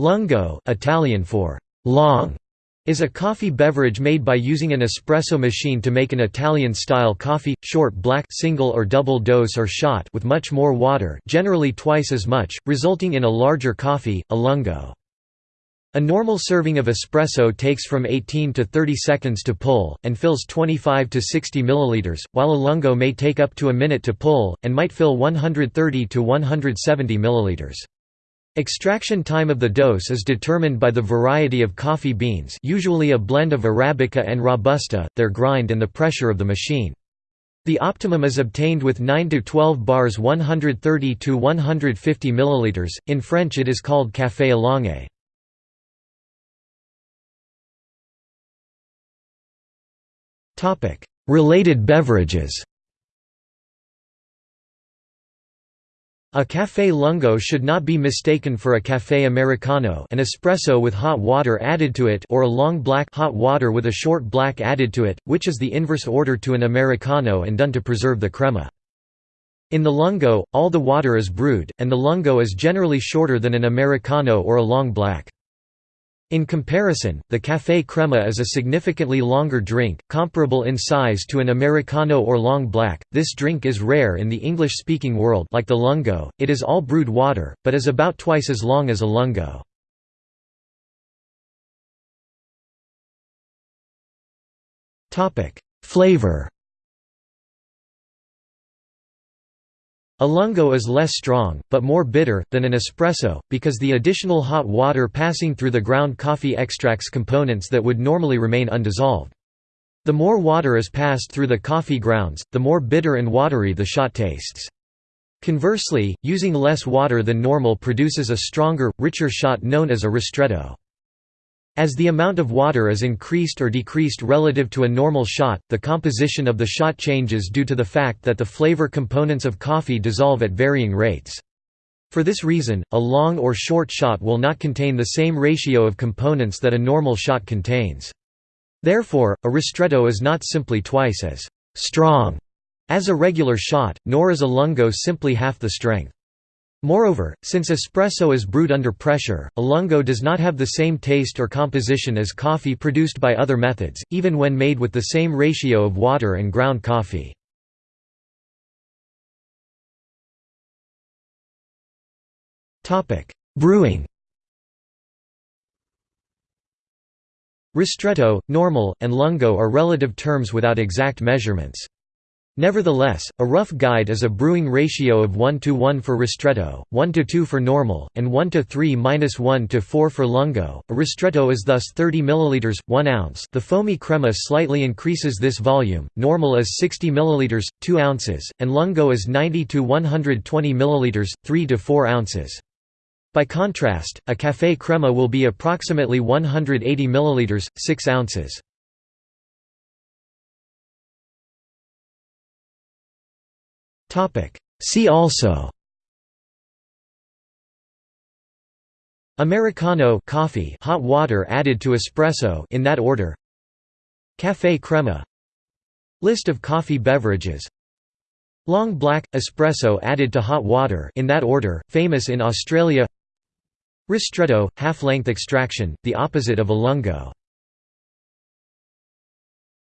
Lungo Italian for «long» is a coffee beverage made by using an espresso machine to make an Italian-style coffee, short black single or double dose or shot with much more water generally twice as much, resulting in a larger coffee, a lungo. A normal serving of espresso takes from 18 to 30 seconds to pull, and fills 25 to 60 milliliters, while a lungo may take up to a minute to pull, and might fill 130 to 170 milliliters. Extraction time of the dose is determined by the variety of coffee beans usually a blend of Arabica and Robusta, their grind and the pressure of the machine. The optimum is obtained with 9 to 12 bars 130 to 150 milliliters. In French it is called café allongé. Related beverages A café lungo should not be mistaken for a café americano an espresso with hot water added to it or a long black hot water with a short black added to it, which is the inverse order to an americano and done to preserve the crema. In the lungo, all the water is brewed, and the lungo is generally shorter than an americano or a long black. In comparison, the café crema is a significantly longer drink, comparable in size to an Americano or long black. This drink is rare in the English-speaking world like the lungo, it is all brewed water, but is about twice as long as a lungo. Flavor A lungo is less strong, but more bitter, than an espresso, because the additional hot water passing through the ground coffee extracts components that would normally remain undissolved. The more water is passed through the coffee grounds, the more bitter and watery the shot tastes. Conversely, using less water than normal produces a stronger, richer shot known as a ristretto. As the amount of water is increased or decreased relative to a normal shot, the composition of the shot changes due to the fact that the flavor components of coffee dissolve at varying rates. For this reason, a long or short shot will not contain the same ratio of components that a normal shot contains. Therefore, a ristretto is not simply twice as «strong» as a regular shot, nor is a lungo simply half the strength. Moreover, since espresso is brewed under pressure, a lungo does not have the same taste or composition as coffee produced by other methods, even when made with the same ratio of water and ground coffee. Brewing Ristretto, normal, and lungo are relative terms without exact measurements. Nevertheless, a rough guide is a brewing ratio of 1 to 1 for ristretto, 1 to 2 for normal, and 1 to 3 minus 1 to 4 for lungo. A ristretto is thus 30 milliliters, 1 ounce. The foamy crema slightly increases this volume. Normal is 60 milliliters, 2 ounces, and lungo is 90 to 120 milliliters, 3 to 4 ounces. By contrast, a café crema will be approximately 180 milliliters, 6 ounces. See also. Americano coffee hot water added to espresso in that order. Café crema. List of coffee beverages. Long black espresso added to hot water in that order famous in Australia. Ristretto half-length extraction the opposite of a lungo